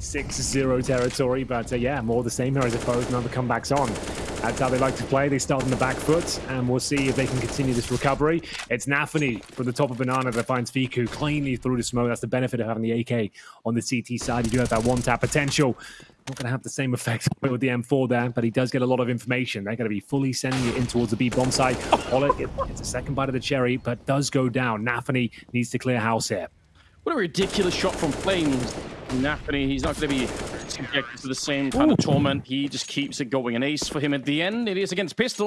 6-0 territory, but uh, yeah, more the same here, I suppose. Now the comeback's on. That's how they like to play. They start on the back foot, and we'll see if they can continue this recovery. It's Nafany from the top of Banana that finds Fiku cleanly through the smoke. That's the benefit of having the AK on the CT side. You do have that one-tap potential. Not going to have the same effect with the M4 there, but he does get a lot of information. They're going to be fully sending it in towards the B bomb site. Oleg gets a second bite of the cherry, but does go down. Nafany needs to clear house here. What a ridiculous shot from Flames. Nafany, he's not going to be subjected to the same kind Ooh. of torment. He just keeps it going. An ace for him at the end. It is against Pistol.